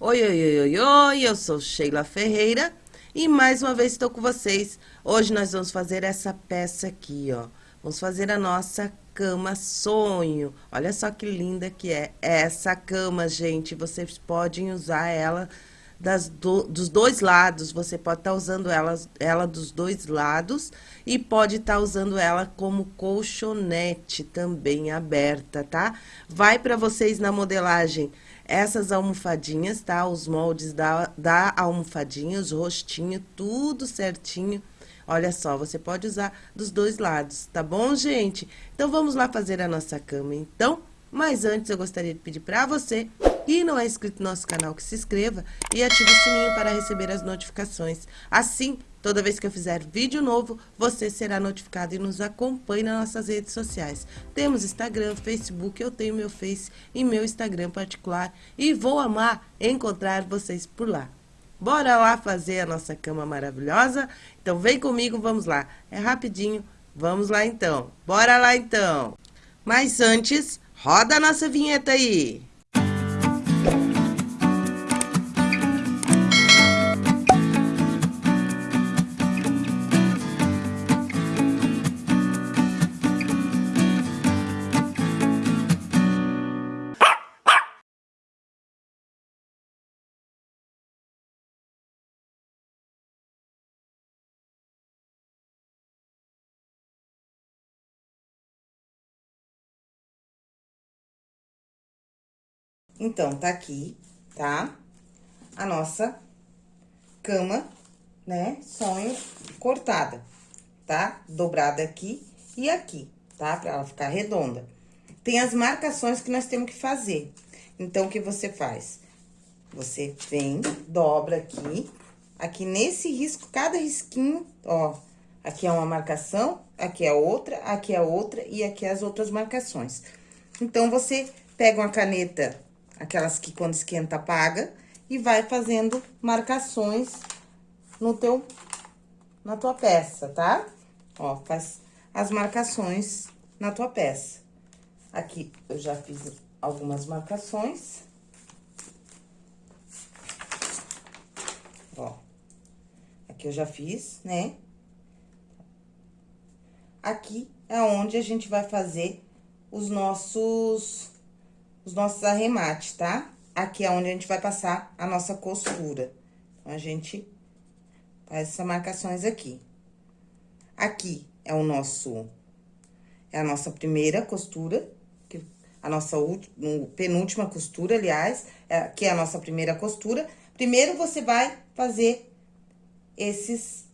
Oi, oi, oi, oi, oi, eu sou Sheila Ferreira e mais uma vez estou com vocês. Hoje nós vamos fazer essa peça aqui, ó. Vamos fazer a nossa cama sonho. Olha só que linda que é essa cama, gente. Vocês podem usar ela das do, dos dois lados. Você pode estar tá usando ela, ela dos dois lados e pode estar tá usando ela como colchonete também aberta, tá? Vai para vocês na modelagem essas almofadinhas, tá? Os moldes da, da almofadinha, os rostinhos, tudo certinho. Olha só, você pode usar dos dois lados, tá bom, gente? Então, vamos lá fazer a nossa cama, então? Mas antes, eu gostaria de pedir para você e não é inscrito no nosso canal, que se inscreva e ative o sininho para receber as notificações. Assim, toda vez que eu fizer vídeo novo, você será notificado e nos acompanhe nas nossas redes sociais. Temos Instagram, Facebook, eu tenho meu Face e meu Instagram particular e vou amar encontrar vocês por lá. Bora lá fazer a nossa cama maravilhosa? Então vem comigo, vamos lá. É rapidinho, vamos lá então. Bora lá então. Mas antes, roda a nossa vinheta aí. Então, tá aqui, tá? A nossa cama, né? Sonho cortada, tá? Dobrada aqui e aqui, tá? Pra ela ficar redonda. Tem as marcações que nós temos que fazer. Então, o que você faz? Você vem, dobra aqui, aqui nesse risco, cada risquinho, ó, aqui é uma marcação, aqui é outra, aqui é outra e aqui é as outras marcações. Então, você pega uma caneta aquelas que quando esquenta apaga, e vai fazendo marcações no teu, na tua peça, tá? Ó, faz as marcações na tua peça. Aqui eu já fiz algumas marcações. Ó, aqui eu já fiz, né? Aqui é onde a gente vai fazer os nossos os nossos arremates, tá? Aqui é onde a gente vai passar a nossa costura. Então, a gente faz essas marcações aqui. Aqui é o nosso... É a nossa primeira costura, a nossa penúltima costura, aliás, é, que é a nossa primeira costura. Primeiro, você vai fazer esses,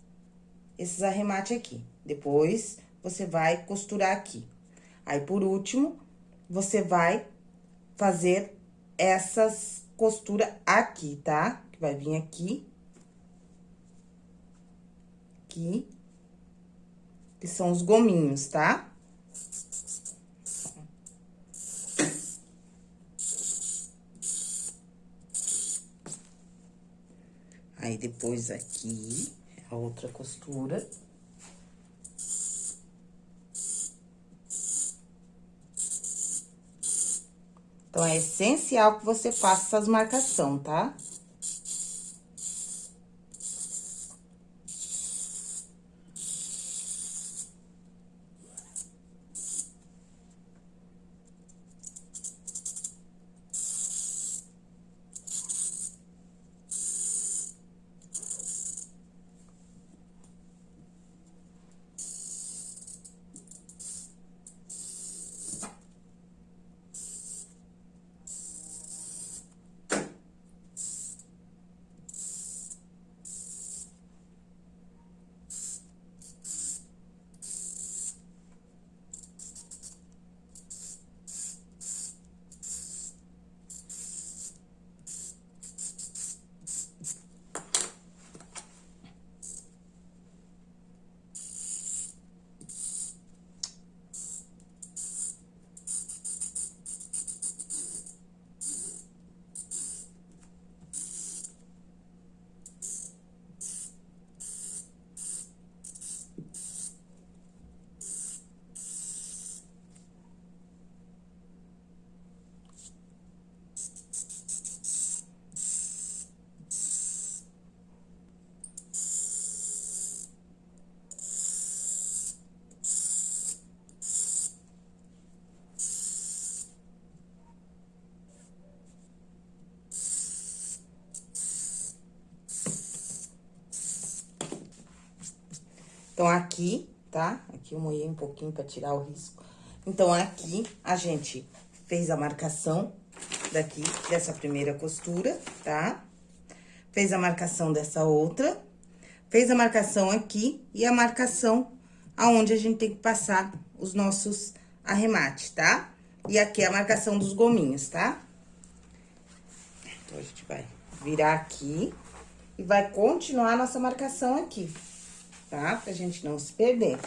esses arremates aqui. Depois, você vai costurar aqui. Aí, por último, você vai fazer essas costuras aqui, tá? Que vai vir aqui. Aqui. Que são os gominhos, tá? Aí, depois aqui, a outra costura. Então, é essencial que você faça essas marcações, tá? Então, aqui, tá? Aqui eu moí um pouquinho pra tirar o risco. Então, aqui, a gente fez a marcação daqui, dessa primeira costura, tá? Fez a marcação dessa outra, fez a marcação aqui e a marcação aonde a gente tem que passar os nossos arremates, tá? E aqui é a marcação dos gominhos, tá? Então, a gente vai virar aqui e vai continuar a nossa marcação aqui, tá? Pra gente não se perder.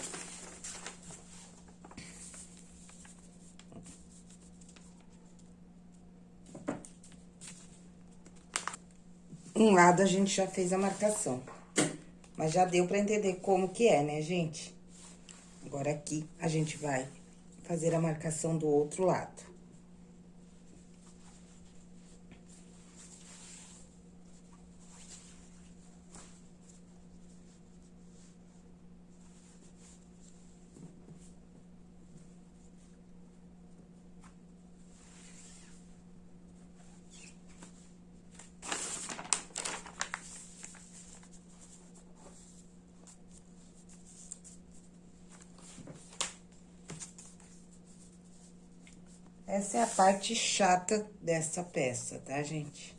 Um lado a gente já fez a marcação, mas já deu pra entender como que é, né, gente? Agora, aqui, a gente vai fazer a marcação do outro lado. Essa é a parte chata dessa peça, tá, gente?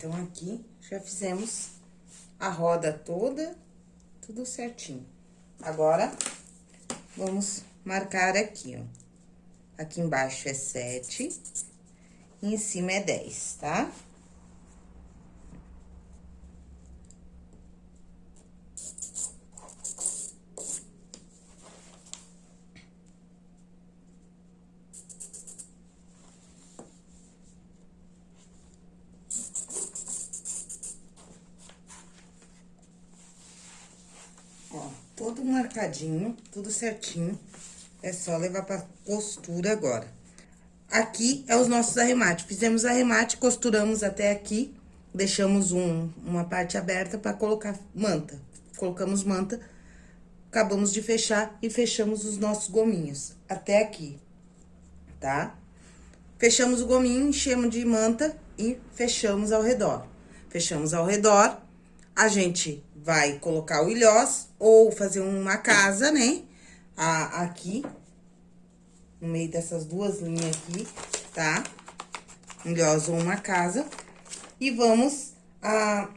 Então, aqui, já fizemos a roda toda, tudo certinho. Agora, vamos marcar aqui, ó. Aqui embaixo é sete, e em cima é dez, tá? Tá? Tudo certinho. É só levar pra costura agora. Aqui é os nossos arremates. Fizemos arremate, costuramos até aqui. Deixamos um, uma parte aberta pra colocar manta. Colocamos manta, acabamos de fechar e fechamos os nossos gominhos. Até aqui, tá? Fechamos o gominho, enchemos de manta e fechamos ao redor. Fechamos ao redor, a gente vai colocar o ilhós ou fazer uma casa, né? A, aqui, no meio dessas duas linhas aqui, tá? Um ilhós ou uma casa. E vamos a,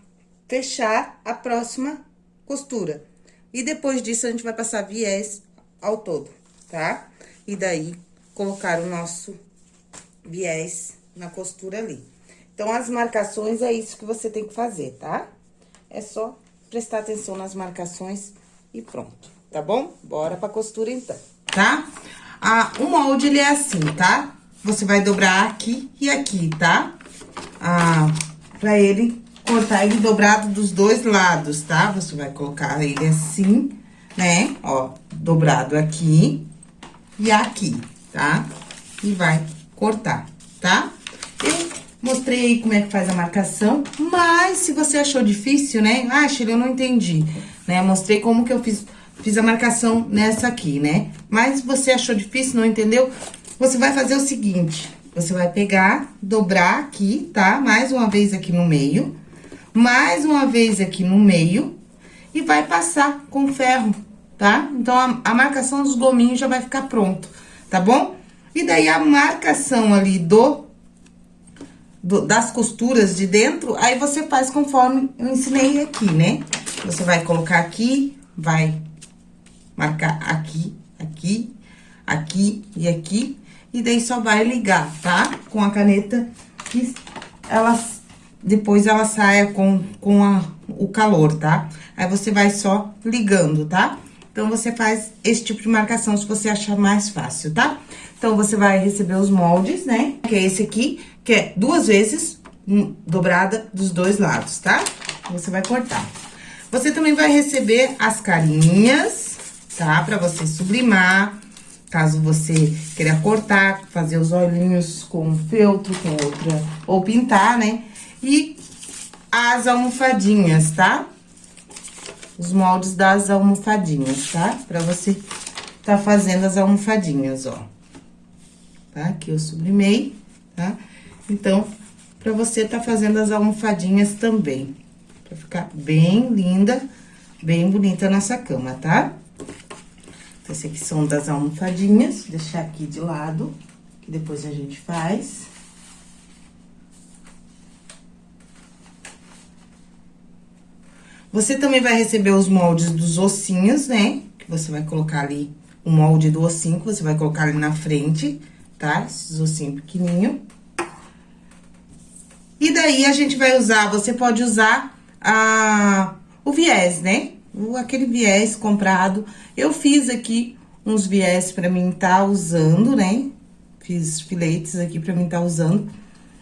fechar a próxima costura. E depois disso, a gente vai passar viés ao todo, tá? E daí, colocar o nosso viés na costura ali. Então, as marcações é isso que você tem que fazer, tá? É só prestar atenção nas marcações e pronto, tá bom? Bora pra costura, então. Tá? Ah, o molde, ele é assim, tá? Você vai dobrar aqui e aqui, tá? Ah, pra ele cortar ele dobrado dos dois lados, tá? Você vai colocar ele assim, né? Ó, dobrado aqui e aqui, tá? E vai cortar, tá? Eu mostrei aí como é que faz a marcação, mas se você achou difícil, né? Ah, Shirley, eu não entendi, né? Mostrei como que eu fiz, fiz a marcação nessa aqui, né? Mas se você achou difícil, não entendeu, você vai fazer o seguinte, você vai pegar, dobrar aqui, tá? Mais uma vez aqui no meio, mais uma vez aqui no meio e vai passar com ferro, tá? Então, a, a marcação dos gominhos já vai ficar pronto, tá bom? E daí, a marcação ali do, do, das costuras de dentro, aí você faz conforme eu ensinei aqui, né? Você vai colocar aqui, vai marcar aqui, aqui, aqui e aqui. E daí, só vai ligar, tá? Com a caneta que ela, depois ela saia com, com a, o calor, tá? Aí, você vai só ligando, tá? Então, você faz esse tipo de marcação se você achar mais fácil, tá? Então, você vai receber os moldes, né? Que é esse aqui, que é duas vezes um, dobrada dos dois lados, tá? Você vai cortar. Você também vai receber as carinhas, tá? Pra você sublimar, caso você queira cortar, fazer os olhinhos com feltro, com outra, ou pintar, né? E as almofadinhas, tá? Os moldes das almofadinhas, tá? Pra você tá fazendo as almofadinhas, ó tá? Que eu sublimei, tá? Então, pra você tá fazendo as almofadinhas também. Pra ficar bem linda, bem bonita a nossa cama, tá? Então, esse aqui são das almofadinhas, deixar aqui de lado, que depois a gente faz. Você também vai receber os moldes dos ossinhos, né? Que você vai colocar ali o molde do ossinho, que você vai colocar ali na frente, tá? Esses ossinhos pequenininho. E daí, a gente vai usar, você pode usar a, o viés, né? O, aquele viés comprado. Eu fiz aqui uns viés pra mim tá usando, né? Fiz filetes aqui pra mim tá usando.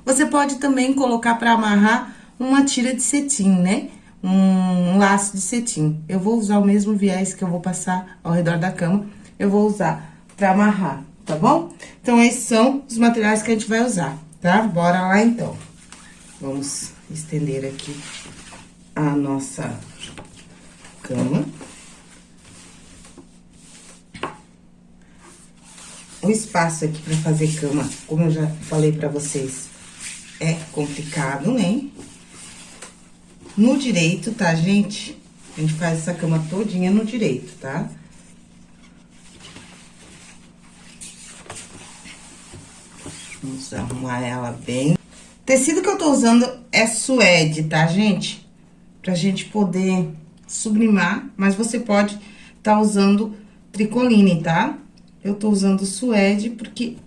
Você pode também colocar pra amarrar uma tira de cetim, né? Um, um laço de cetim. Eu vou usar o mesmo viés que eu vou passar ao redor da cama. Eu vou usar pra amarrar tá bom? Então, esses são os materiais que a gente vai usar, tá? Bora lá, então. Vamos estender aqui a nossa cama. O espaço aqui pra fazer cama, como eu já falei pra vocês, é complicado, né? No direito, tá, gente? A gente faz essa cama todinha no direito, tá? Tá? Arrumar ela bem. O tecido que eu tô usando é suede, tá, gente? Pra gente poder sublimar, mas você pode tá usando tricoline, tá? Eu tô usando suede porque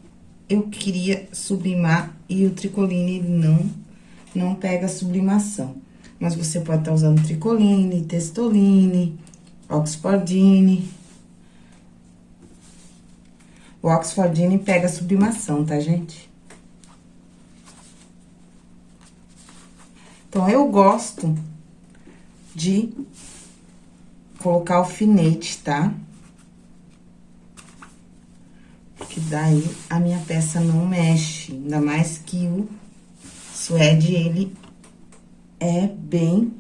eu queria sublimar e o tricoline não, não pega sublimação. Mas você pode estar tá usando tricoline, testoline, oxfordine. O Oxfordine pega sublimação, tá, gente? Então, eu gosto de colocar alfinete, tá? Porque daí a minha peça não mexe, ainda mais que o suede, ele é bem...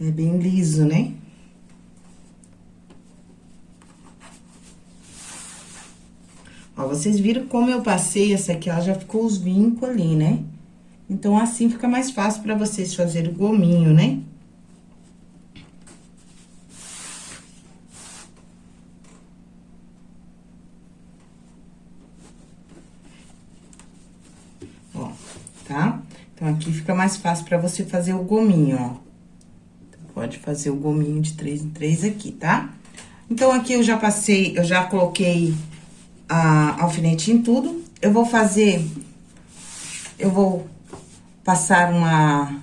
É bem liso, né? Ó, vocês viram como eu passei essa aqui, ela já ficou os vincos ali, né? Então, assim fica mais fácil pra vocês fazerem o gominho, né? Ó, tá? Então, aqui fica mais fácil pra você fazer o gominho, ó. Pode fazer o gominho de três em três aqui, tá? Então, aqui eu já passei, eu já coloquei a alfinete em tudo. Eu vou fazer... Eu vou passar uma,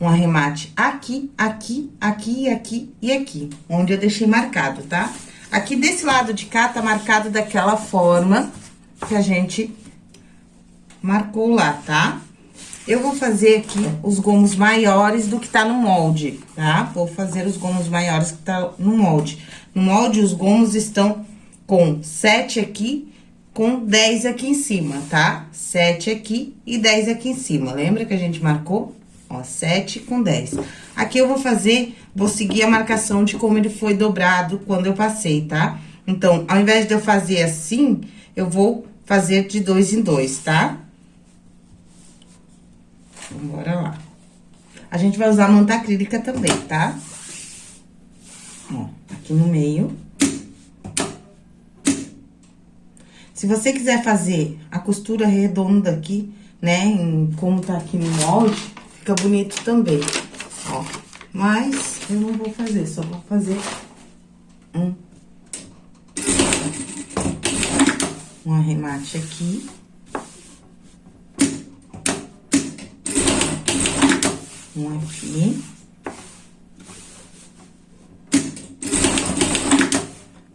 um arremate aqui, aqui, aqui, aqui e aqui, onde eu deixei marcado, tá? Aqui desse lado de cá tá marcado daquela forma que a gente marcou lá, tá? Eu vou fazer aqui os gomos maiores do que tá no molde, tá? Vou fazer os gomos maiores que tá no molde. No molde, os gomos estão com sete aqui, com dez aqui em cima, tá? Sete aqui e dez aqui em cima. Lembra que a gente marcou? Ó, sete com dez. Aqui eu vou fazer, vou seguir a marcação de como ele foi dobrado quando eu passei, tá? Então, ao invés de eu fazer assim, eu vou fazer de dois em dois, tá? Então, bora lá. A gente vai usar manta acrílica também, tá? Ó, aqui no meio. Se você quiser fazer a costura redonda aqui, né, em, como tá aqui no molde, fica bonito também, ó. Mas eu não vou fazer, só vou fazer um... Um arremate aqui. Um aqui.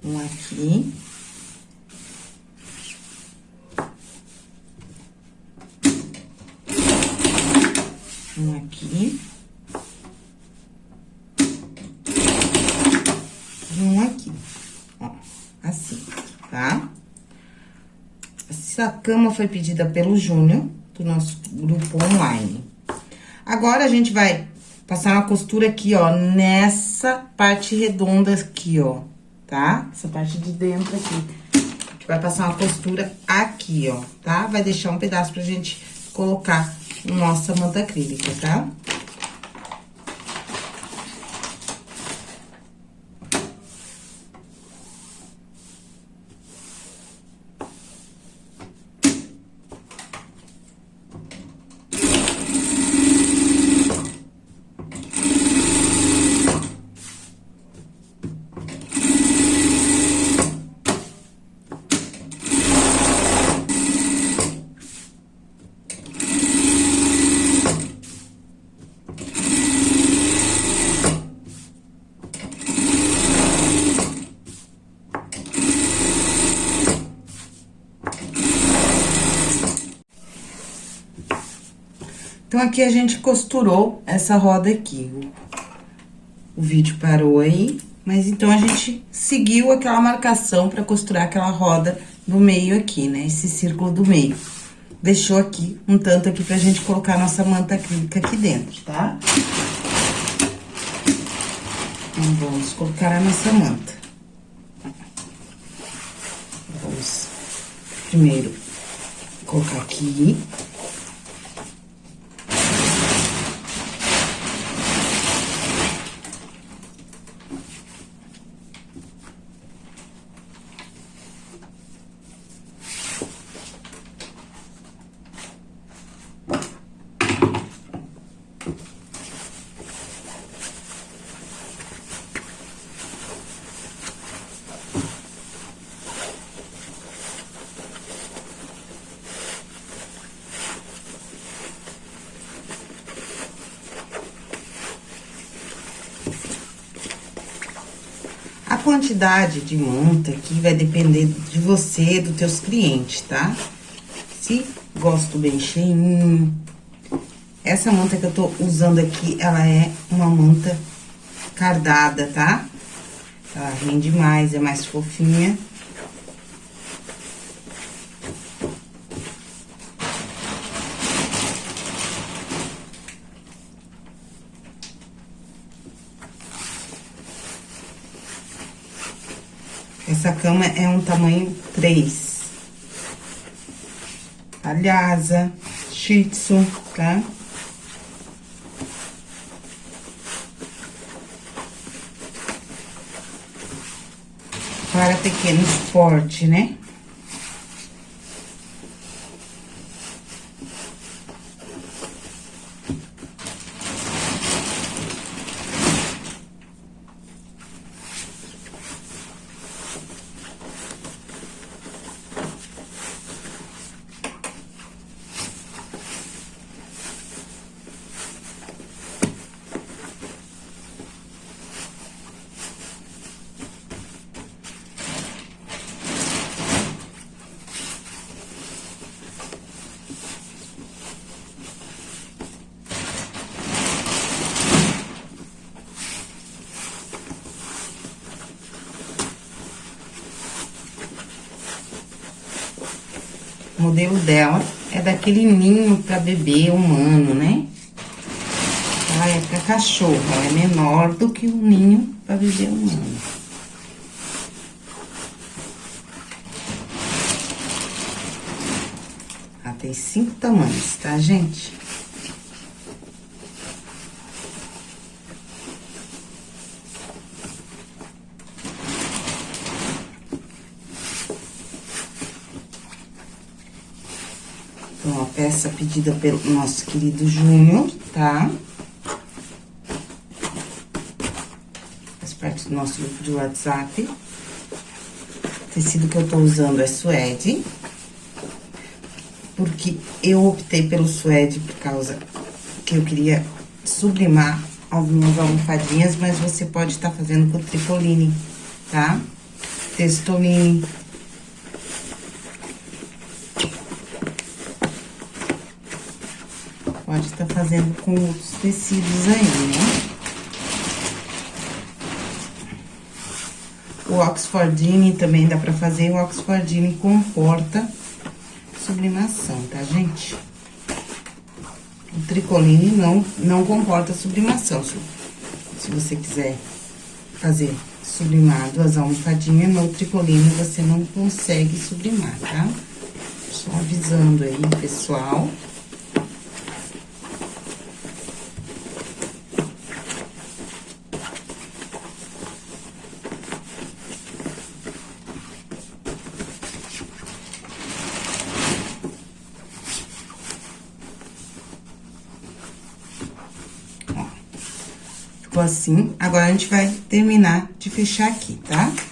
Um aqui. um aqui. E um aqui, ó, assim, tá? Essa cama foi pedida pelo Júnior, do nosso grupo online. Agora, a gente vai passar uma costura aqui, ó, nessa parte redonda aqui, ó, tá? Essa parte de dentro aqui. Vai passar uma costura aqui, ó, tá? Vai deixar um pedaço pra gente colocar nossa manta acrílica, tá? Então, aqui a gente costurou essa roda aqui. O, vídeo parou aí, mas então a gente seguiu aquela marcação pra costurar aquela roda no meio aqui, né? Esse círculo do meio. Deixou aqui, um tanto aqui pra gente colocar nossa manta acrílica aqui dentro, tá? Então, vamos colocar a nossa manta. Vamos primeiro colocar aqui. Quantidade de monta aqui vai depender de você, dos teus clientes, tá? Se gosto bem cheinho, Essa manta que eu tô usando aqui, ela é uma manta cardada, tá? Ela rende mais, é mais fofinha. Essa cama é um tamanho 3. Alhasa, shih tzu, tá? Para pequeno esporte, né? O modelo dela é daquele ninho para bebê humano, né? Ela é para cachorro, ela é menor do que o ninho para bebê humano. Ela tem cinco tamanhos, tá, gente? Então, a peça pedida pelo nosso querido Júnior, tá? Faz parte do nosso grupo de WhatsApp. O tecido que eu tô usando é suede. Porque eu optei pelo suede por causa que eu queria sublimar as minhas almofadinhas, mas você pode estar tá fazendo com tricoline, tá? Textoline Pode estar tá fazendo com outros tecidos aí, né? O Oxfordine também dá pra fazer. O Oxfordine comporta sublimação, tá, gente? O tricoline não, não comporta sublimação. Se, você quiser fazer sublimado as almofadinhas, no tricoline você não consegue sublimar, tá? Só avisando aí, pessoal. Ficou assim. Agora, a gente vai terminar de fechar aqui, tá? Tá?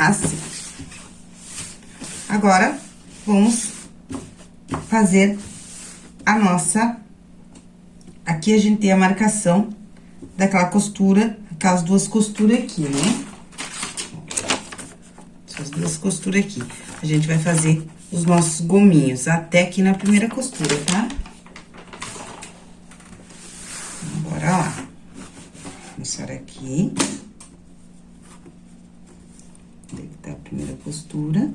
assim. Agora, vamos fazer a nossa... Aqui a gente tem a marcação daquela costura, aquelas duas costuras aqui, né? Essas duas costuras aqui. A gente vai fazer os nossos gominhos até aqui na primeira costura, tá? Bora lá. Começar aqui. primeira costura.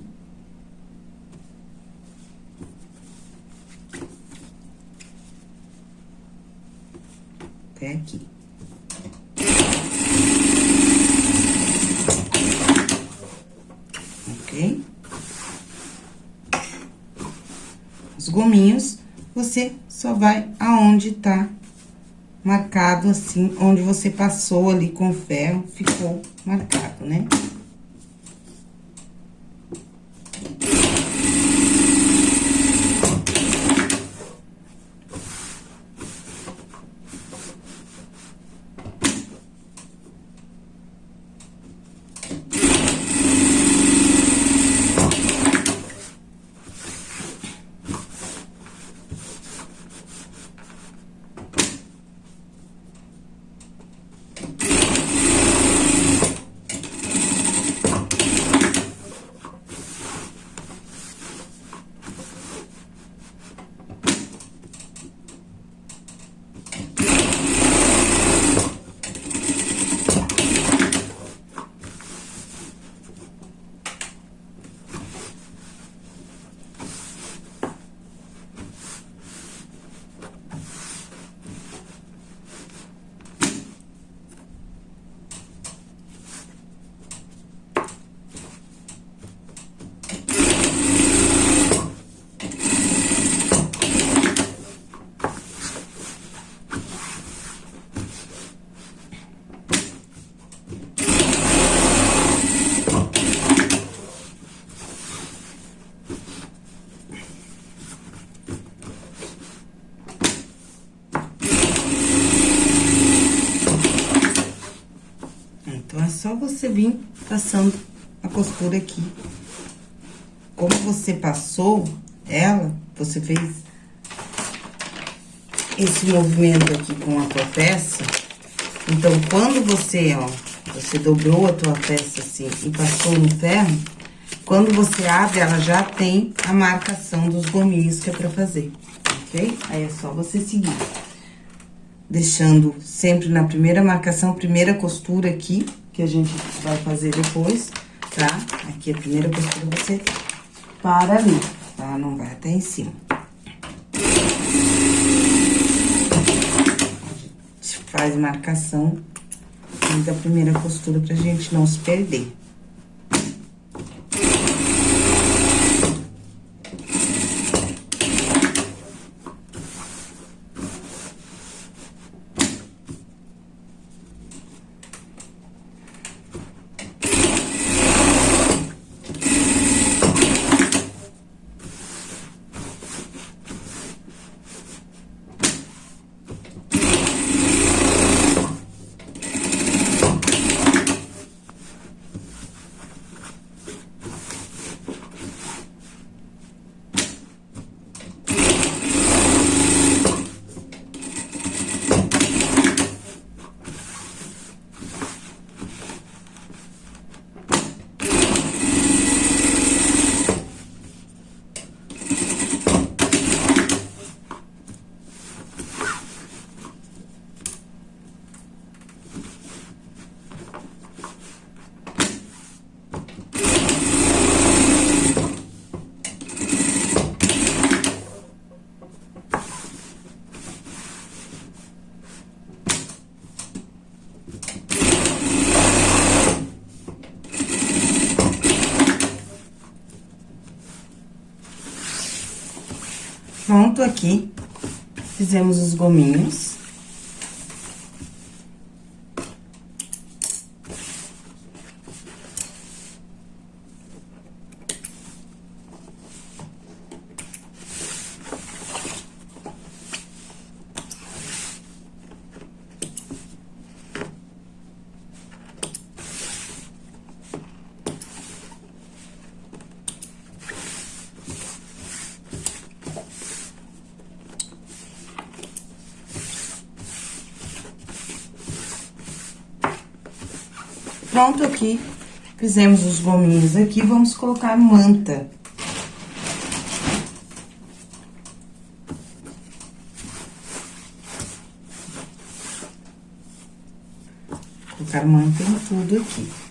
Até aqui. Ok? Os gominhos, você só vai aonde tá marcado assim, onde você passou ali com ferro, ficou marcado, né? Só você vir passando a costura aqui. Como você passou ela, você fez esse movimento aqui com a tua peça. Então, quando você, ó, você dobrou a tua peça assim e passou no ferro, quando você abre, ela já tem a marcação dos gominhos que é pra fazer, ok? Aí é só você seguir. Deixando sempre na primeira marcação, primeira costura aqui, que a gente vai fazer depois, tá? Aqui a primeira costura você para ali, tá? Não vai até em cima. A gente faz marcação da primeira costura pra gente não se perder. Pronto aqui, fizemos os gominhos. Pronto aqui, fizemos os gominhos aqui, vamos colocar manta. Colocar manta em tudo aqui.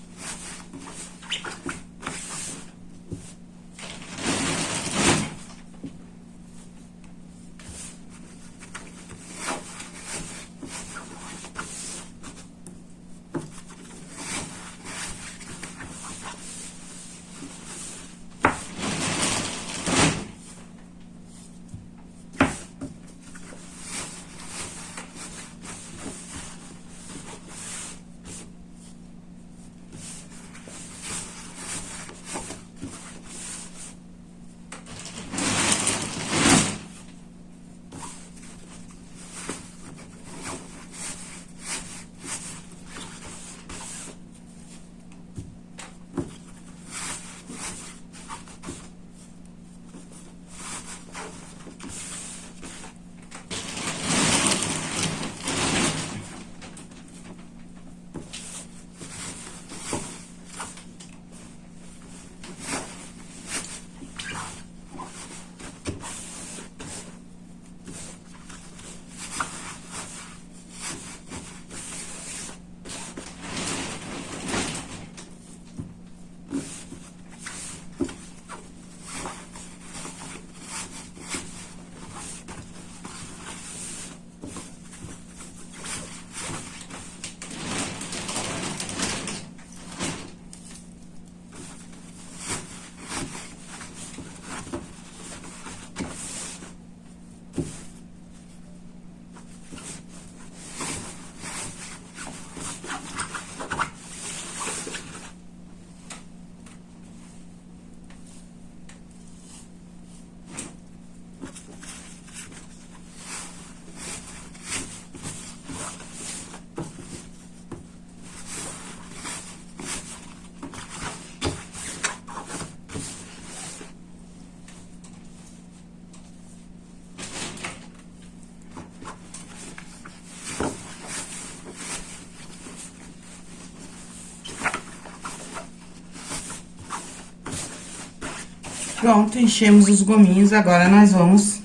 Pronto, enchemos os gominhos, agora nós vamos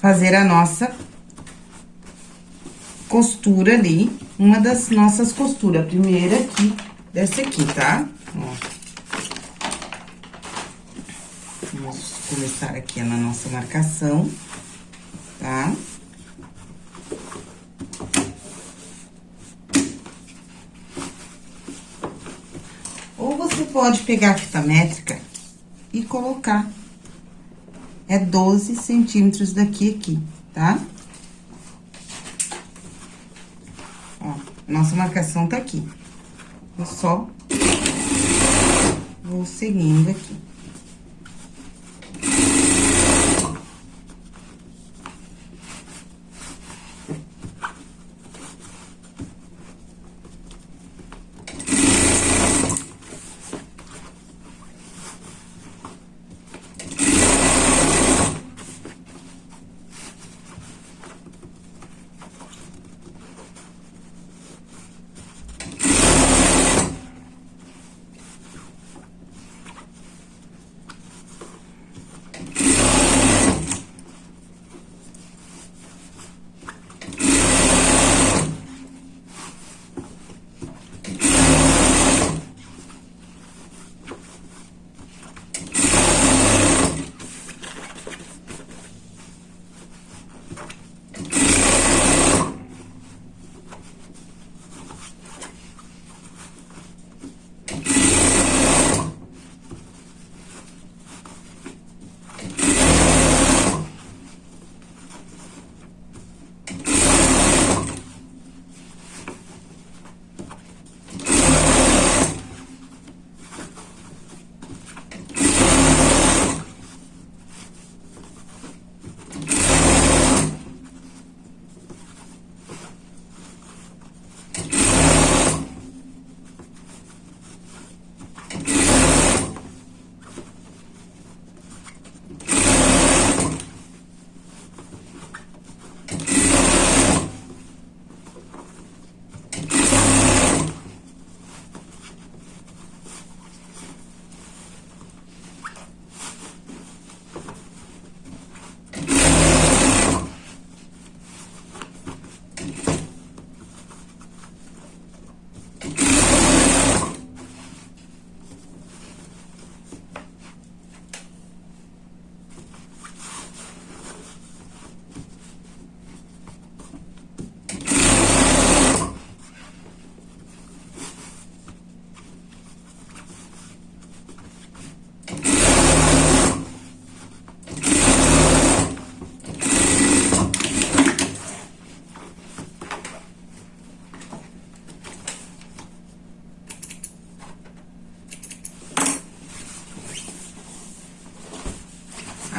fazer a nossa costura ali, uma das nossas costuras. A primeira aqui, dessa aqui, tá? Ó. Vamos começar aqui na nossa marcação, tá? Ou você pode pegar a fita métrica colocar. É 12 centímetros daqui aqui, tá? Ó, nossa marcação tá aqui. Eu só vou seguindo aqui.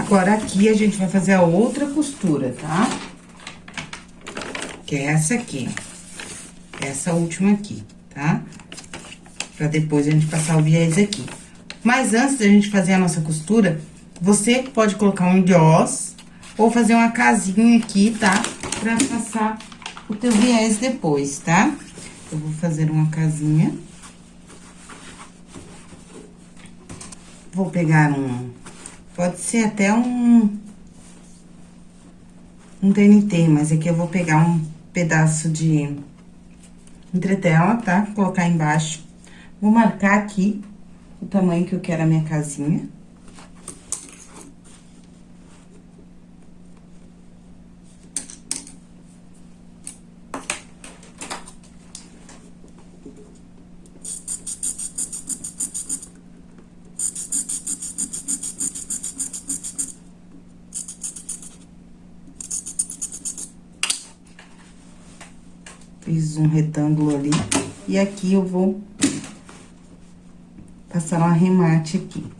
Agora, aqui, a gente vai fazer a outra costura, tá? Que é essa aqui. Essa última aqui, tá? Pra depois a gente passar o viés aqui. Mas antes da gente fazer a nossa costura, você pode colocar um diós ou fazer uma casinha aqui, tá? Pra passar o teu viés depois, tá? Eu vou fazer uma casinha. Vou pegar um Pode ser até um... Um TNT, mas aqui eu vou pegar um pedaço de entretela, tá? Colocar embaixo. Vou marcar aqui o tamanho que eu quero a minha casinha. Aqui eu vou passar um arremate aqui.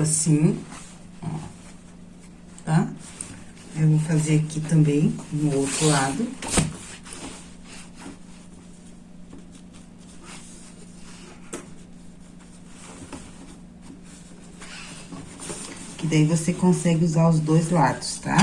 Assim, ó, tá? Eu vou fazer aqui também, no outro lado. Que daí você consegue usar os dois lados, tá?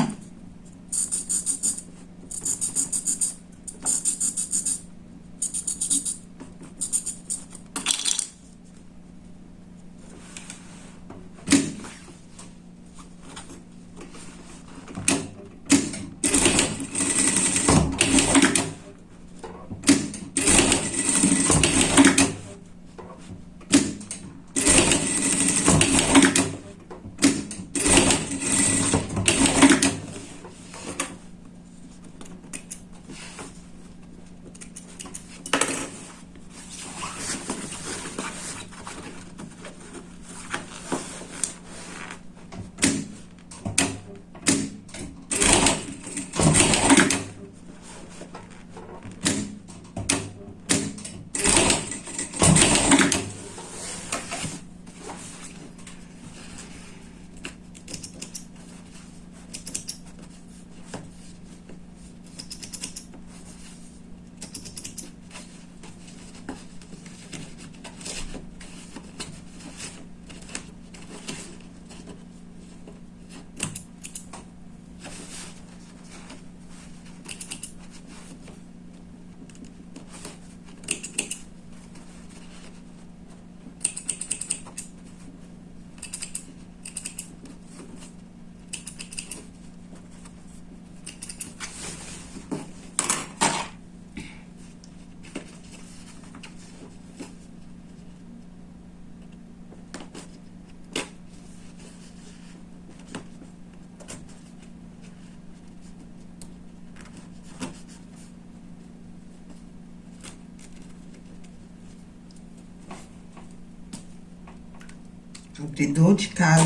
Abridor de casa,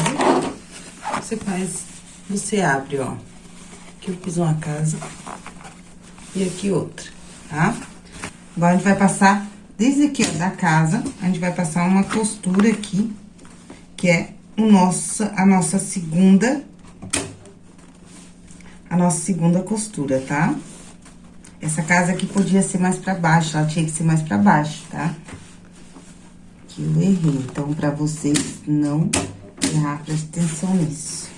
você faz, você abre, ó. Aqui eu fiz uma casa e aqui outra, tá? Agora, a gente vai passar, desde aqui, ó, da casa, a gente vai passar uma costura aqui, que é o nosso, a nossa segunda, a nossa segunda costura, tá? Essa casa aqui podia ser mais pra baixo, ela tinha que ser mais pra baixo, tá? Pra vocês não errar, presta atenção nisso.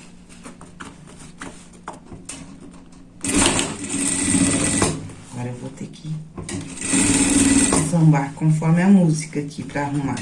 Agora, eu vou ter que sambar conforme a música aqui pra arrumar.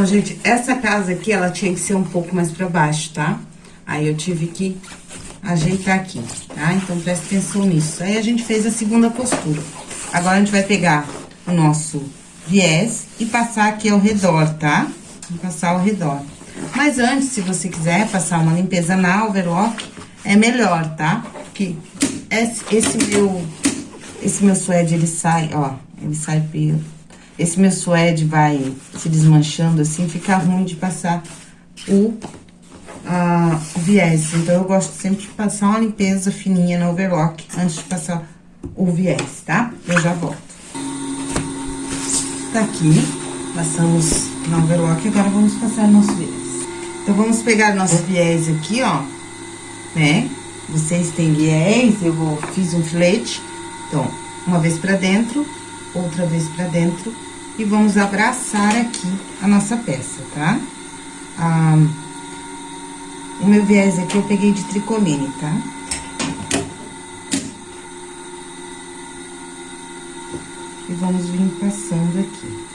Então, gente, essa casa aqui, ela tinha que ser um pouco mais pra baixo, tá? Aí, eu tive que ajeitar aqui, tá? Então, presta atenção nisso. Aí, a gente fez a segunda costura. Agora, a gente vai pegar o nosso viés e passar aqui ao redor, tá? Vou passar ao redor. Mas antes, se você quiser passar uma limpeza na overlock, é melhor, tá? Porque esse, esse meu, esse meu suede, ele sai, ó, ele sai pelo esse meu suede vai se desmanchando assim, fica ruim de passar o, o viés. Então, eu gosto sempre de passar uma limpeza fininha no overlock antes de passar o viés, tá? Eu já volto. Tá aqui, passamos no overlock, agora vamos passar nosso viés. Então, vamos pegar nosso viés aqui, ó, né? Vocês têm viés, eu vou, fiz um filete. Então, uma vez pra dentro, outra vez pra dentro e vamos abraçar aqui a nossa peça, tá? Ah, o meu viés aqui eu peguei de tricoline, tá? E vamos vir passando aqui.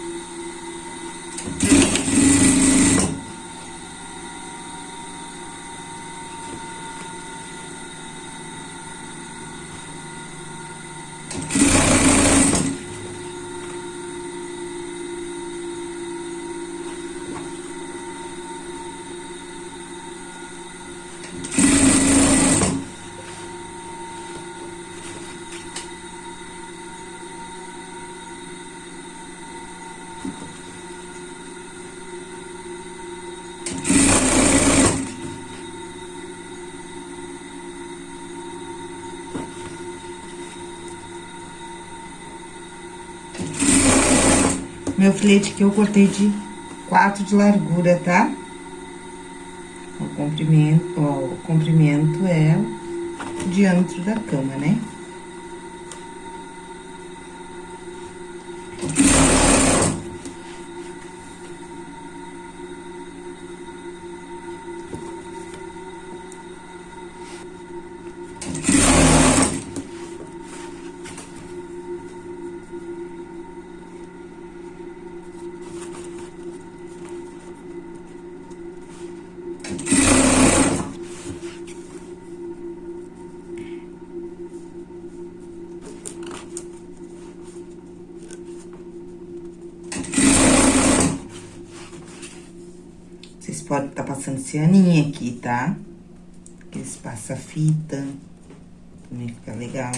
Meu filete que eu cortei de quatro de largura, tá? O comprimento, ó, o comprimento é o diâmetro da cama, né? Aqui, tá? Aqueles passa-fita, também fica legal.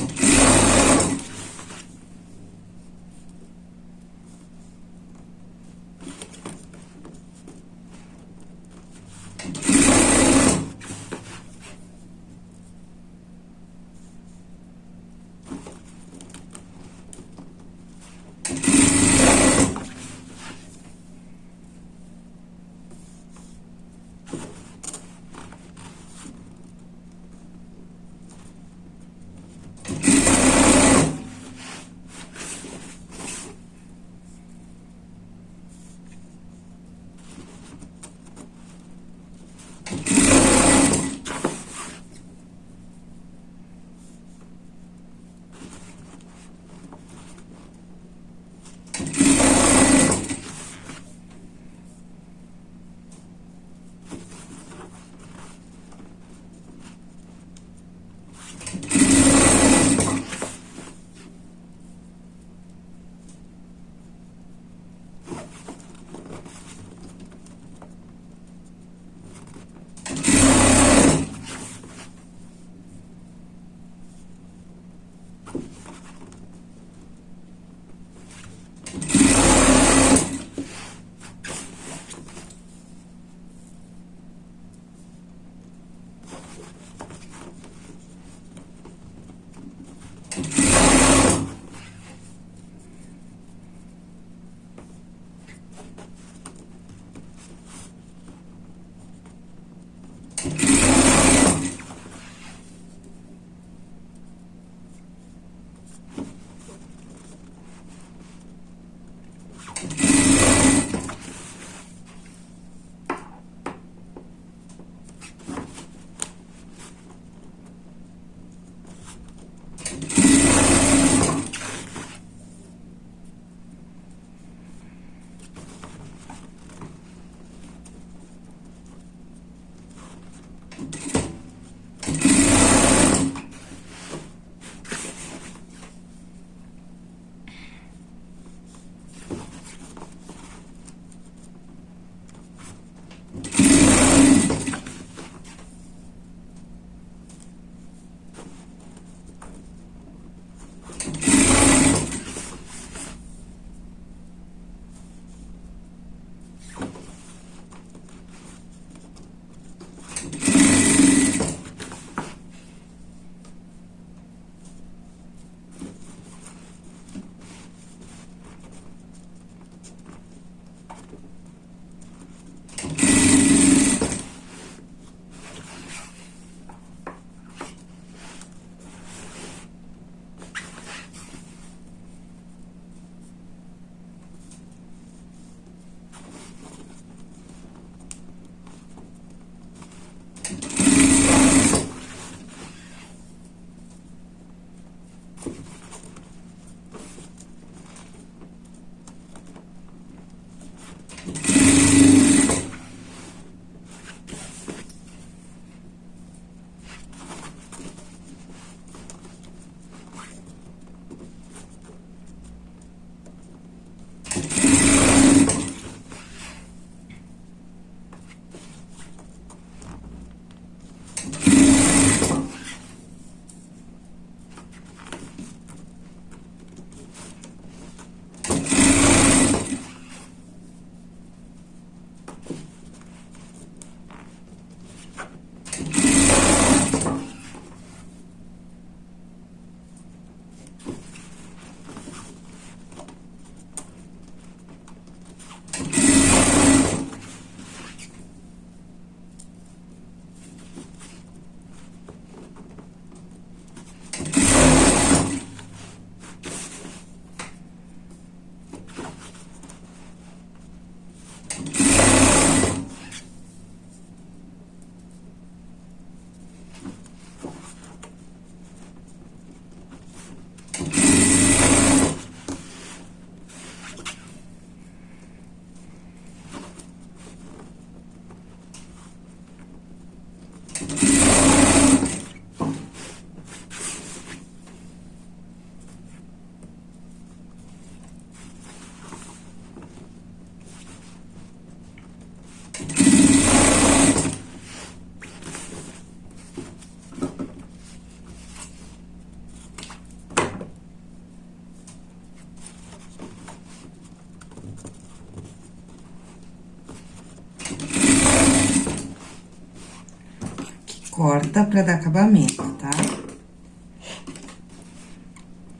Corta pra dar acabamento, tá?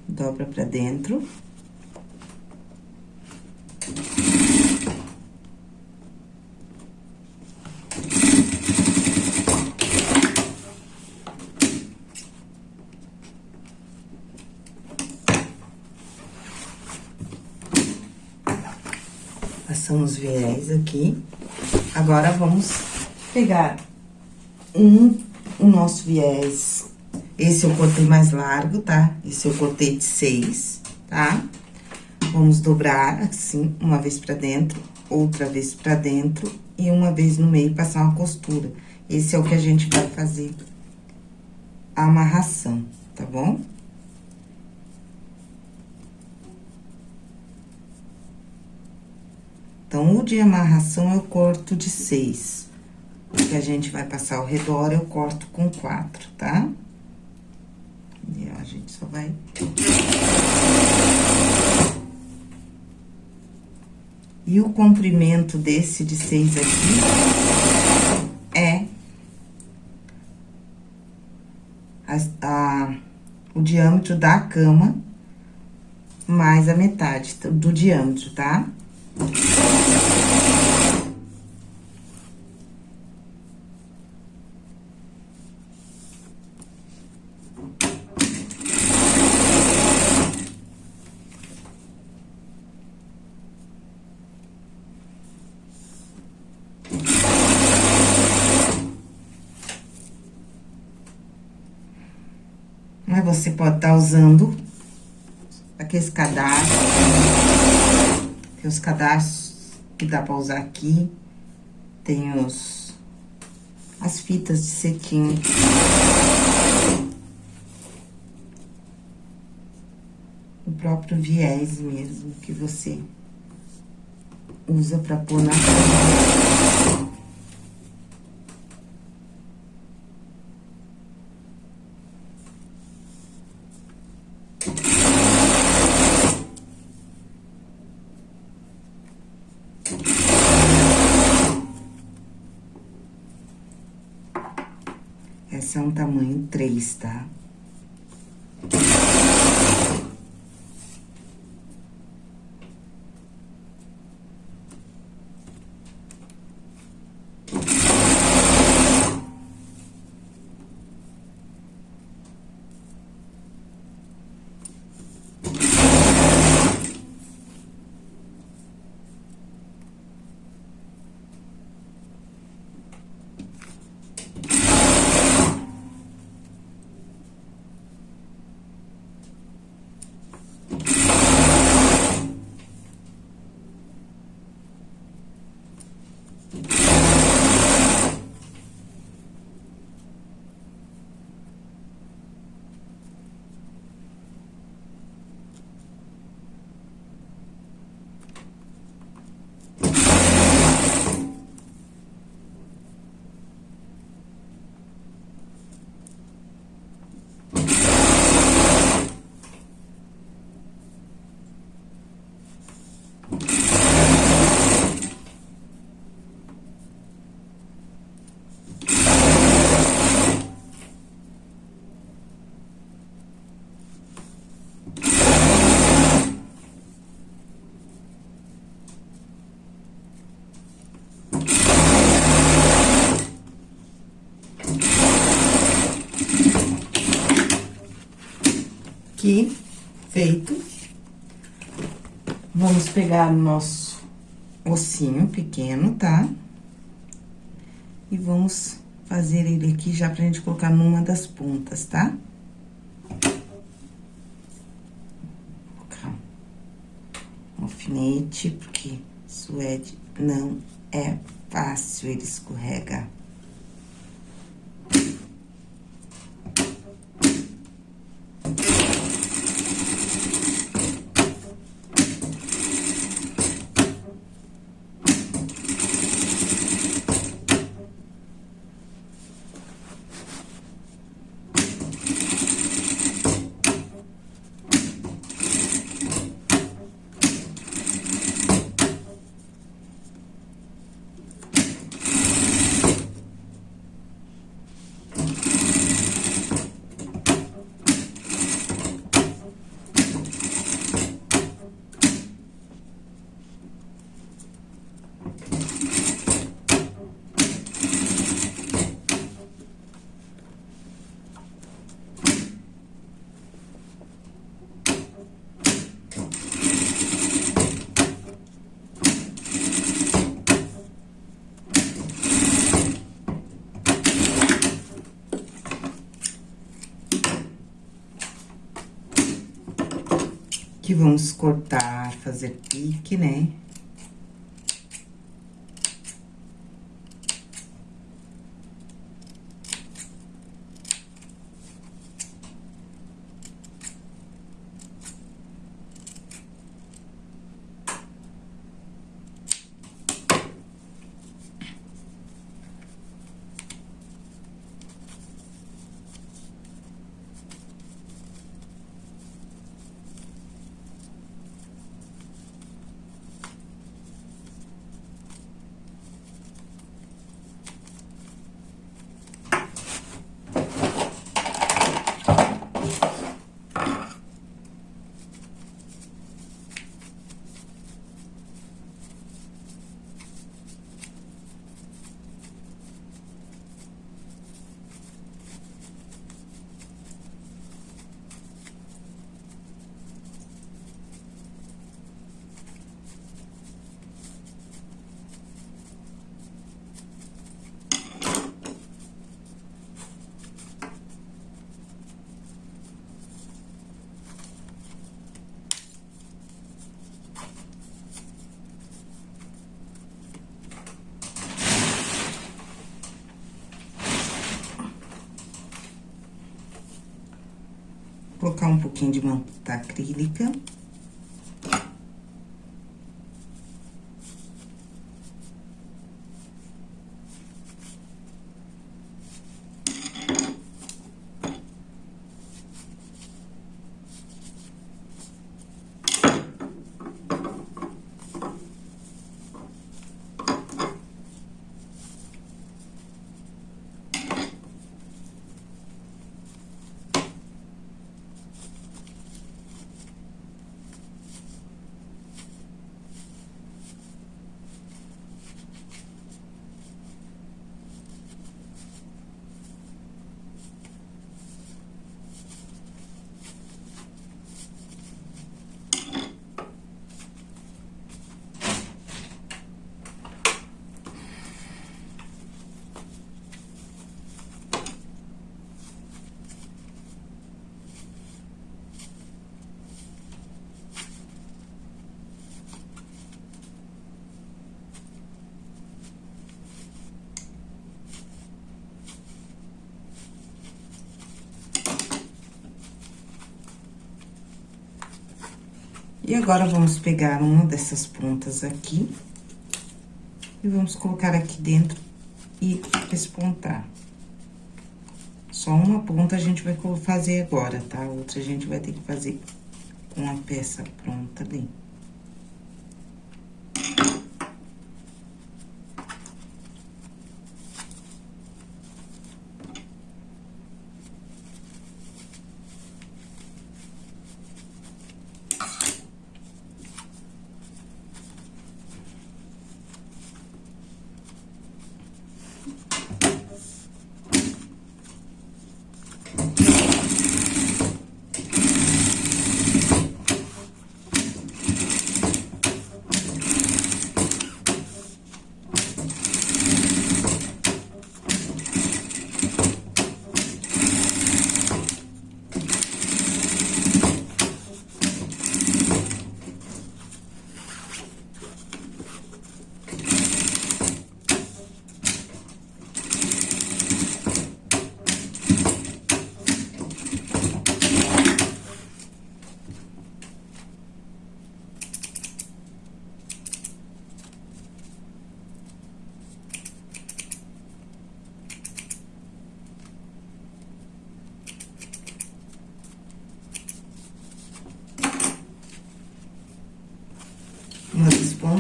Dobra pra dentro. Passamos viés aqui. Agora, vamos pegar um, o nosso viés. Esse eu cortei mais largo, tá? Esse eu cortei de seis, tá? Vamos dobrar assim, uma vez pra dentro, outra vez pra dentro e uma vez no meio passar uma costura. Esse é o que a gente vai fazer a amarração, tá bom? Então, o de amarração eu corto de seis. Que a gente vai passar ao redor, eu corto com quatro, tá? E a gente só vai... E o comprimento desse de seis aqui é a, a, o diâmetro da cama mais a metade do diâmetro, tá? Mas você pode estar tá usando aqueles cadastros, tem os cadastros que dá pra usar aqui, tem os, as fitas de cetim. O próprio viés mesmo, que você usa pra pôr na aqui, feito. Vamos pegar o nosso ossinho pequeno, tá? E vamos fazer ele aqui já pra gente colocar numa das pontas, tá? Um alfinete, porque suede não é fácil, ele escorrega. Que vamos cortar, fazer pique, né? Colocar um pouquinho de manta acrílica. E agora, vamos pegar uma dessas pontas aqui. E vamos colocar aqui dentro e espontar. Só uma ponta a gente vai fazer agora, tá? A outra a gente vai ter que fazer com a peça pronta ali.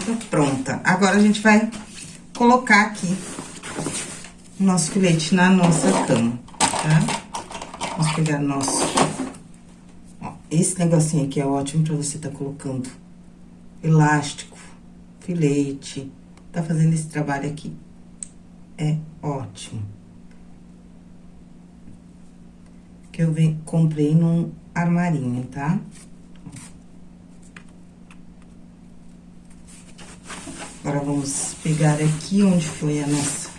Ponta pronta. Agora, a gente vai colocar aqui o nosso filete na nossa cama, tá? Vamos pegar nosso... Ó, esse negocinho aqui é ótimo pra você tá colocando elástico, filete, tá fazendo esse trabalho aqui. É ótimo. Que eu comprei num armarinho, tá? Tá? Agora, vamos pegar aqui onde foi a nossa...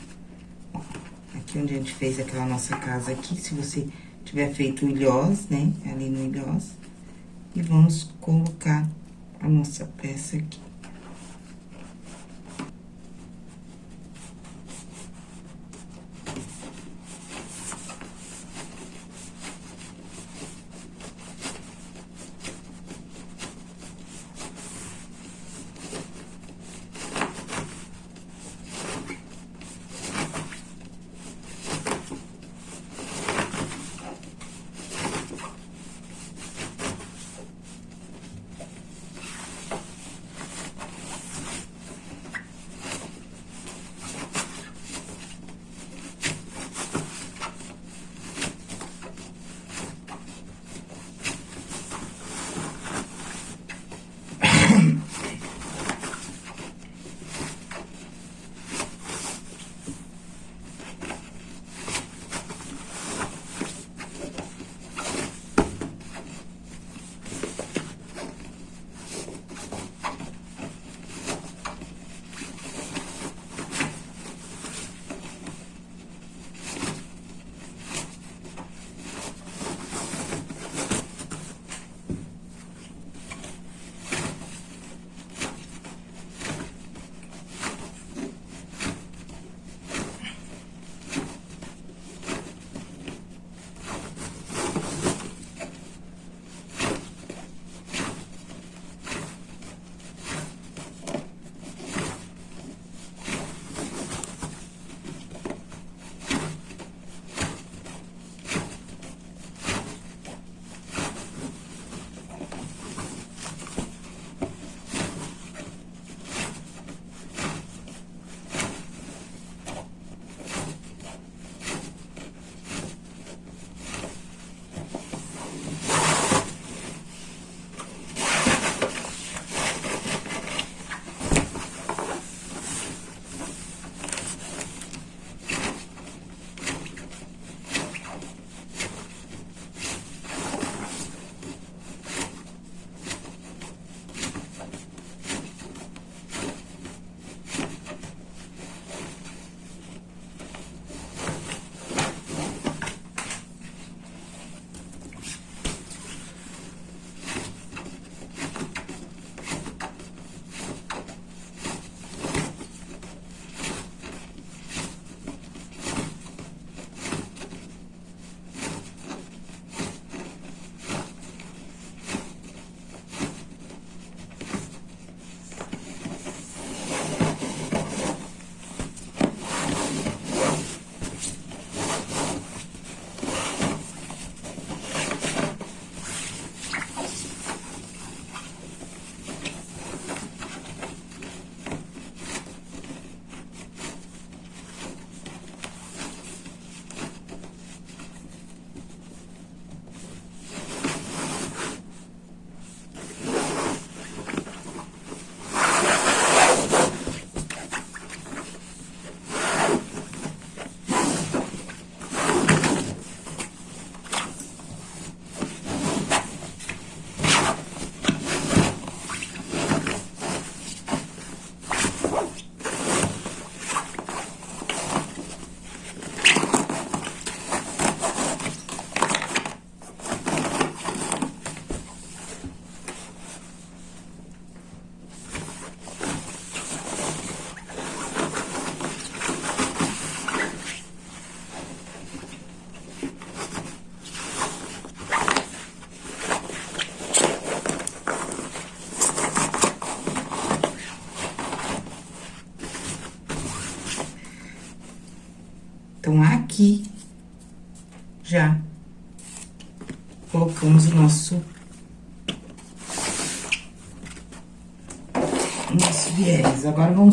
Aqui onde a gente fez aquela nossa casa aqui, se você tiver feito o ilhós, né? Ali no ilhós. E vamos colocar a nossa peça aqui.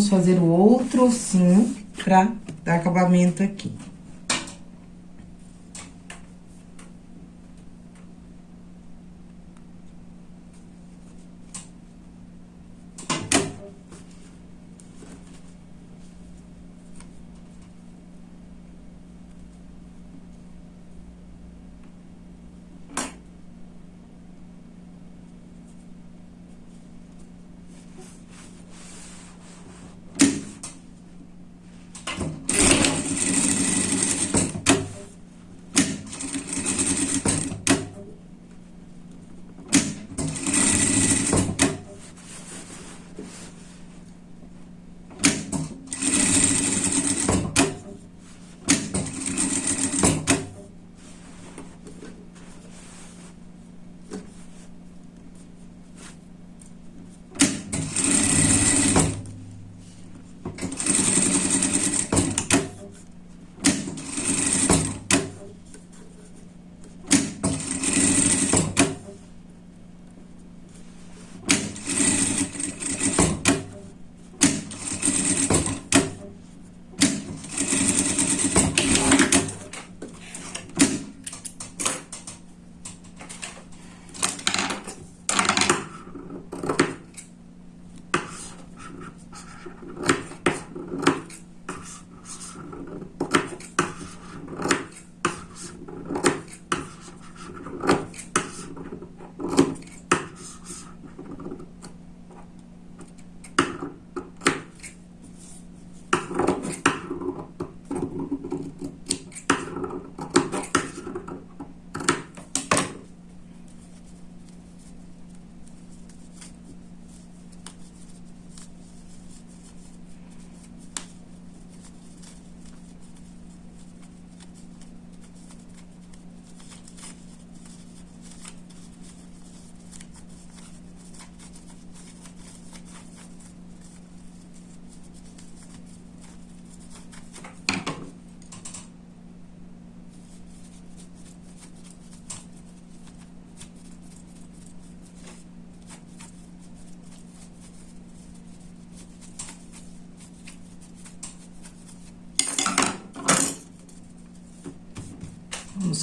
Vamos fazer o outro ossinho pra dar acabamento aqui.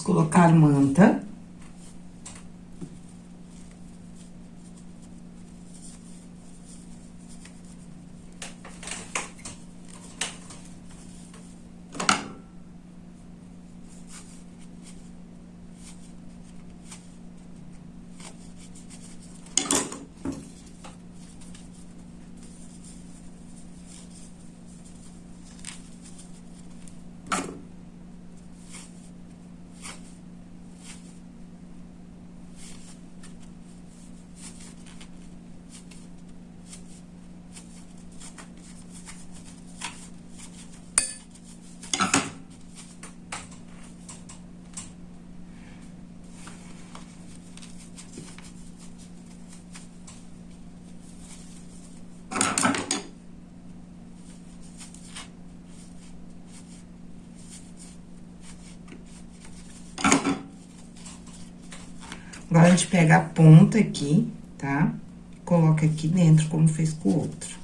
Colocar manta. Agora, a gente pega a ponta aqui, tá? Coloca aqui dentro, como fez com o outro.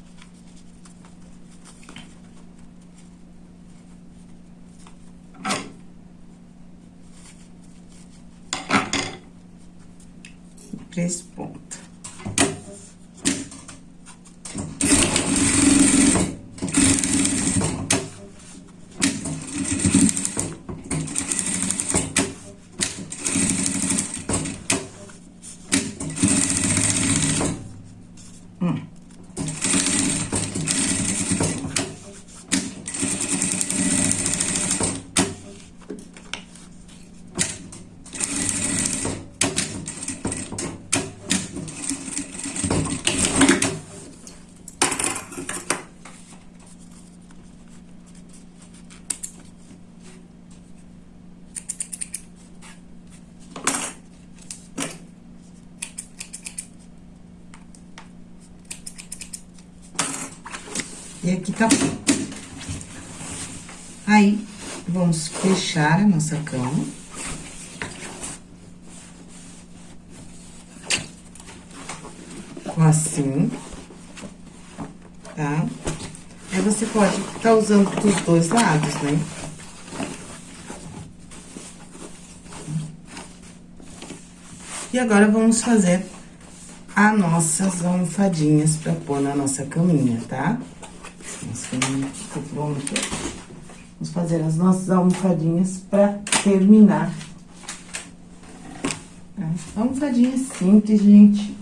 Três pontos. E aqui tá Aí, fechar a nossa cama. Assim. Tá? Aí, você pode estar tá usando dos dois lados, né? E agora, vamos fazer as nossas almofadinhas pra pôr na nossa caminha, tá? Assim, ficou pronto. Fazer as nossas almofadinhas pra terminar. Tá? Almofadinha simples, gente.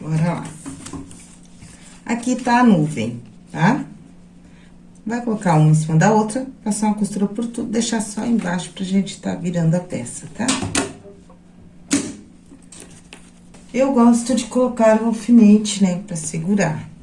Bora lá. Aqui tá a nuvem, tá? Vai colocar uma em cima da outra, passar uma costura por tudo, deixar só embaixo pra gente tá virando a peça, tá? Eu gosto de colocar o alfinete, né, pra segurar.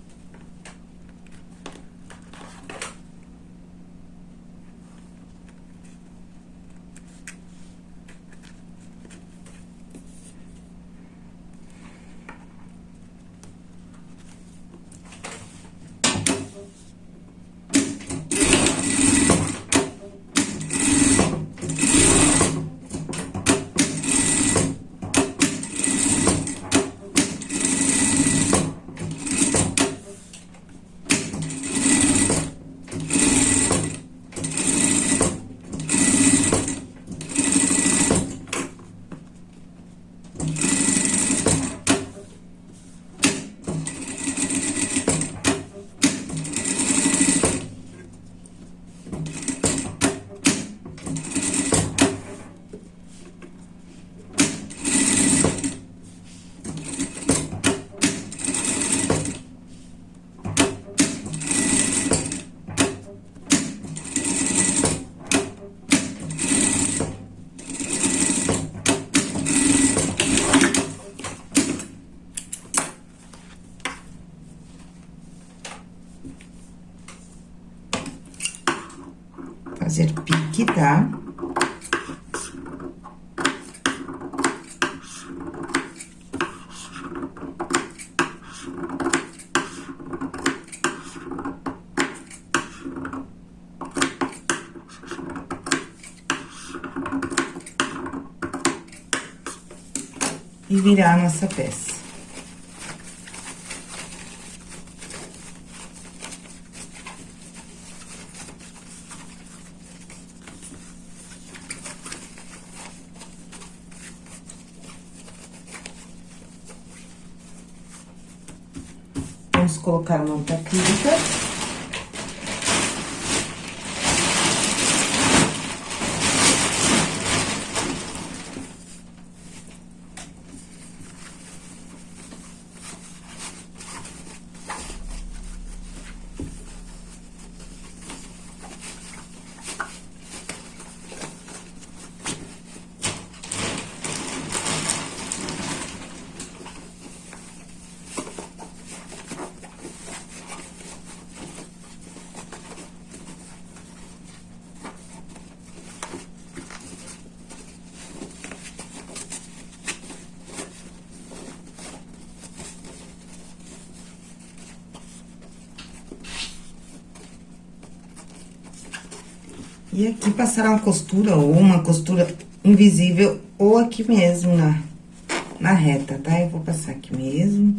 virar a nossa peça. Vamos colocar uma outra E aqui passar uma costura ou uma costura invisível ou aqui mesmo na, na reta, tá? Eu vou passar aqui mesmo.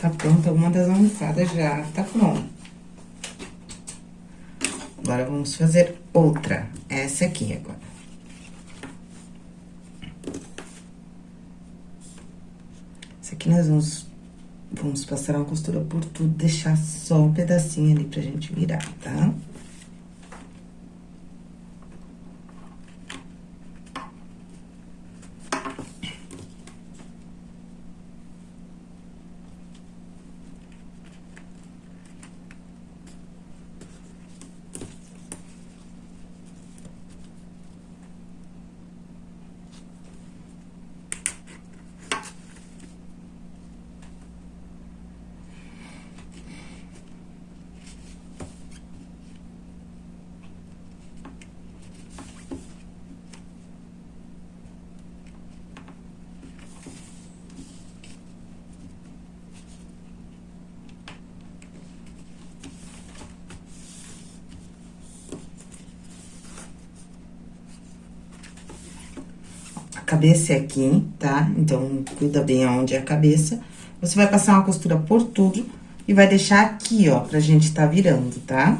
Tá pronta uma das almofadas já, tá pronto. Agora, vamos fazer outra. Essa aqui agora. Essa aqui nós vamos, vamos passar uma costura por tudo, deixar só um pedacinho ali pra gente virar, tá? Tá? Cabeça é aqui, tá? Então, cuida bem aonde é a cabeça. Você vai passar uma costura por tudo e vai deixar aqui, ó, pra gente tá virando, tá? Tá?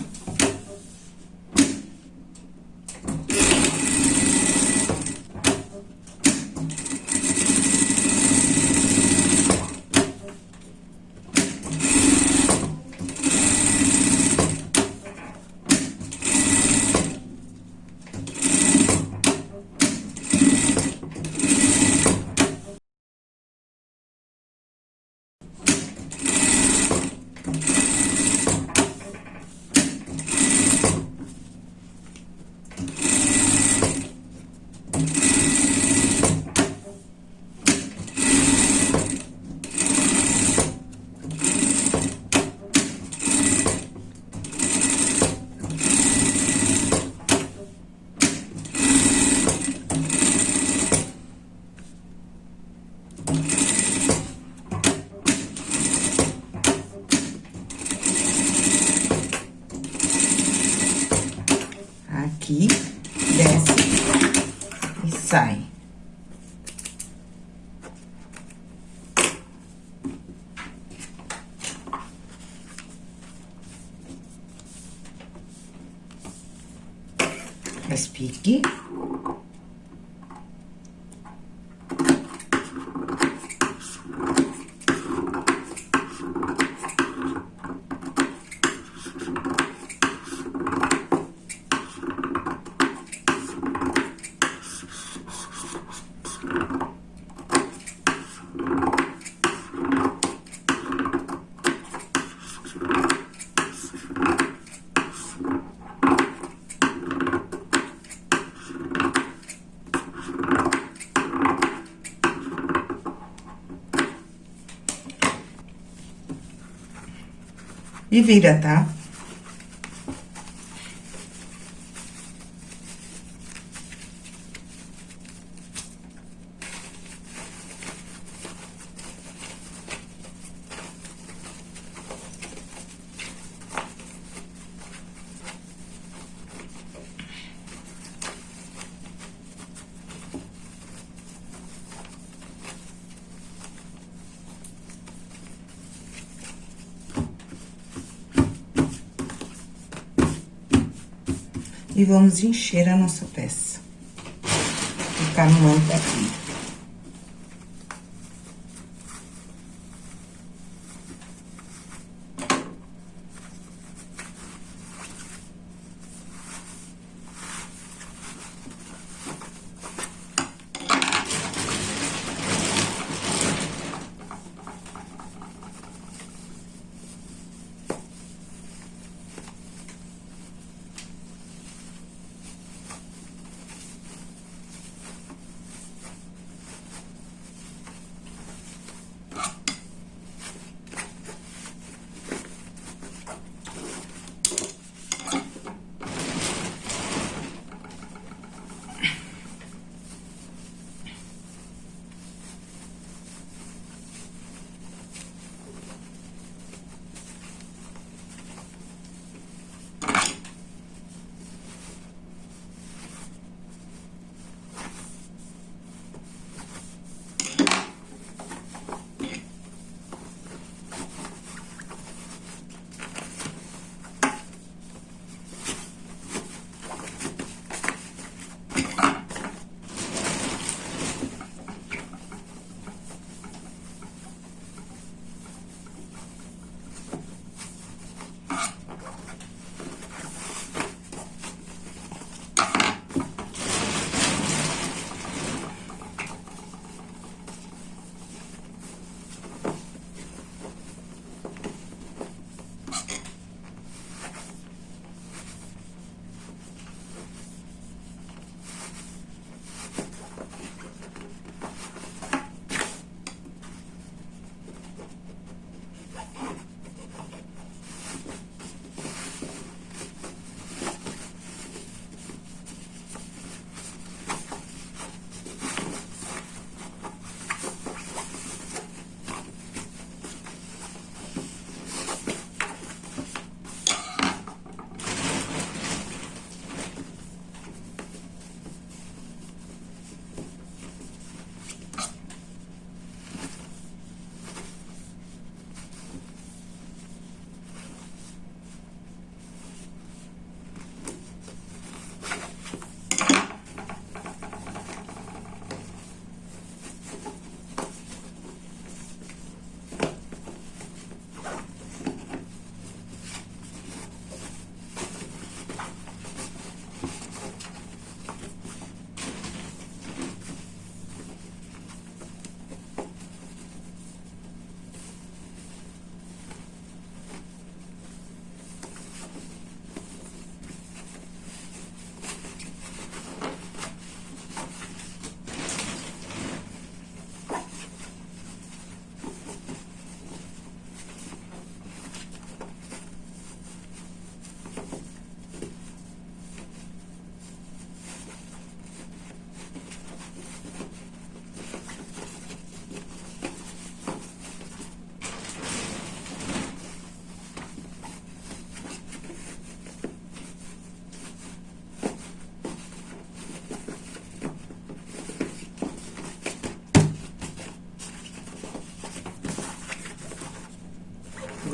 E vira, tá? E vamos encher a nossa peça. Ficar no manto aqui.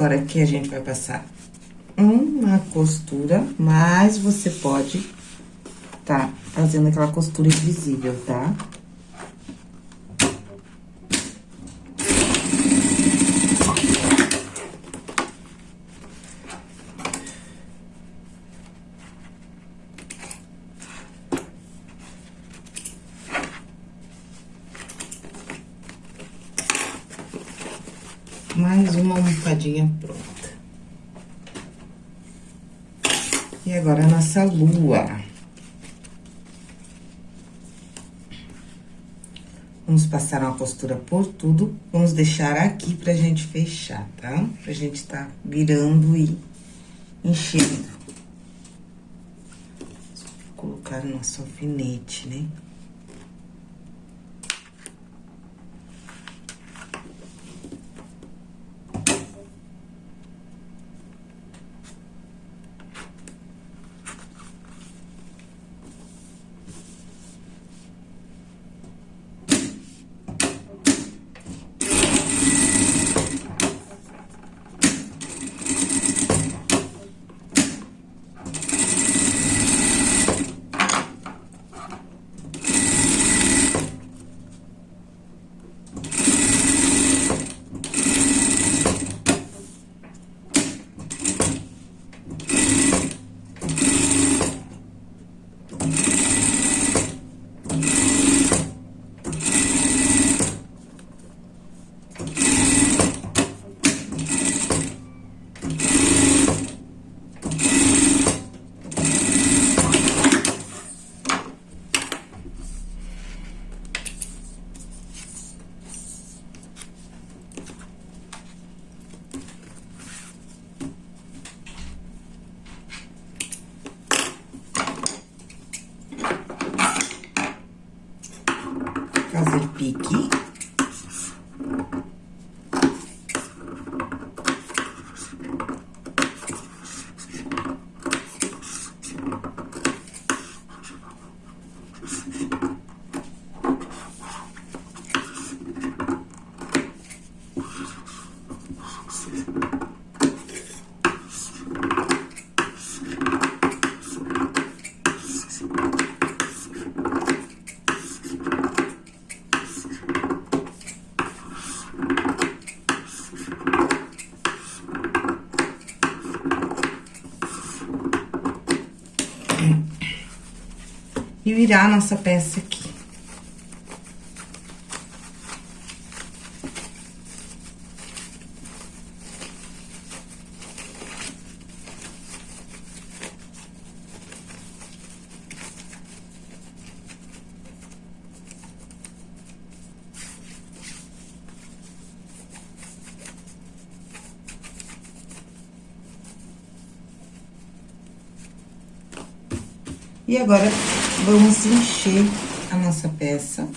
Agora, aqui a gente vai passar uma costura, mas você pode tá fazendo aquela costura invisível, tá? mais uma almofadinha pronta. E agora, a nossa lua. Vamos passar uma costura por tudo. Vamos deixar aqui pra gente fechar, tá? Pra gente tá virando e enchendo. Vou colocar nosso alfinete, né? Virar a nossa peça aqui. E agora, vamos encher a nossa peça.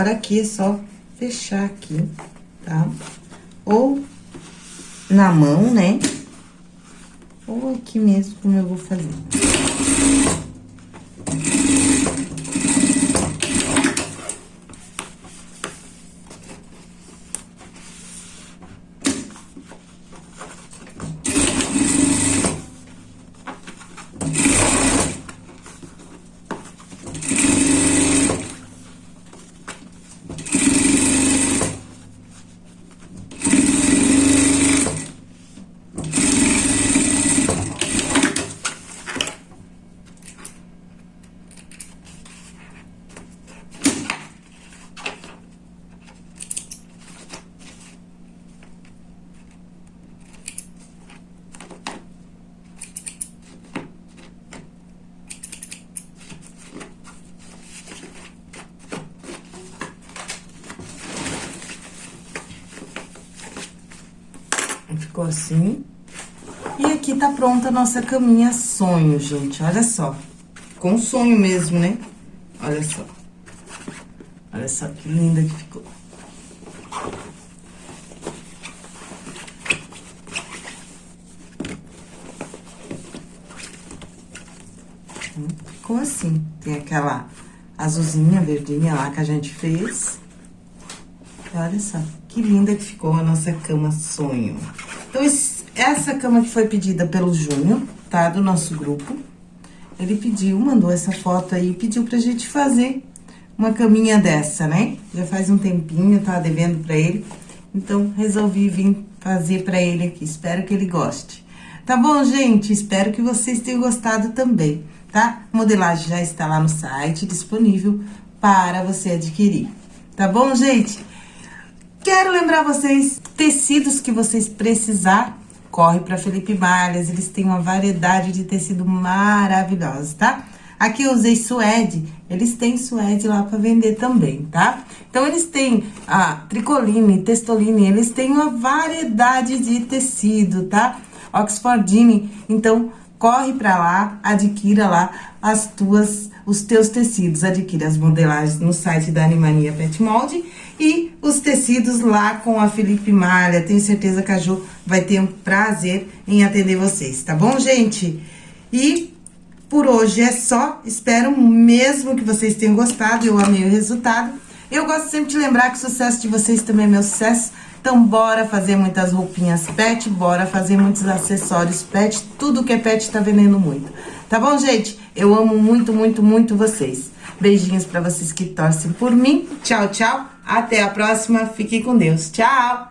Agora, aqui é só fechar aqui, tá? Ou na mão, né? Ou aqui mesmo, como eu vou fazer. Ficou assim. E aqui tá pronta a nossa caminha sonho, gente. Olha só. Com sonho mesmo, né? Olha só. Olha só que linda que ficou. Ficou assim. Tem aquela azulzinha, verdinha lá que a gente fez. Olha só, que linda que ficou a nossa cama sonho. Então, essa cama que foi pedida pelo Júnior, tá? Do nosso grupo. Ele pediu, mandou essa foto aí, pediu pra gente fazer uma caminha dessa, né? Já faz um tempinho, tava devendo pra ele. Então, resolvi vir fazer pra ele aqui. Espero que ele goste. Tá bom, gente? Espero que vocês tenham gostado também, tá? A modelagem já está lá no site, disponível para você adquirir. Tá bom, gente? Quero lembrar vocês, tecidos que vocês precisar, corre para Felipe Malhas, eles têm uma variedade de tecido maravilhosa, tá? Aqui eu usei suede, eles têm suede lá para vender também, tá? Então, eles têm a tricoline, testoline, eles têm uma variedade de tecido, tá? Oxfordine, então, corre para lá, adquira lá as tuas, os teus tecidos, adquira as modelagens no site da Animania Pet Mold e os tecidos lá com a Felipe Malha. Tenho certeza que a Ju vai ter um prazer em atender vocês, tá bom, gente? E por hoje é só. Espero mesmo que vocês tenham gostado. Eu amei o resultado. Eu gosto sempre de lembrar que o sucesso de vocês também é meu sucesso. Então, bora fazer muitas roupinhas pet, bora fazer muitos acessórios pet. Tudo que é pet tá vendendo muito. Tá bom, gente? Eu amo muito, muito, muito vocês. Beijinhos pra vocês que torcem por mim. Tchau, tchau. Até a próxima. Fique com Deus. Tchau!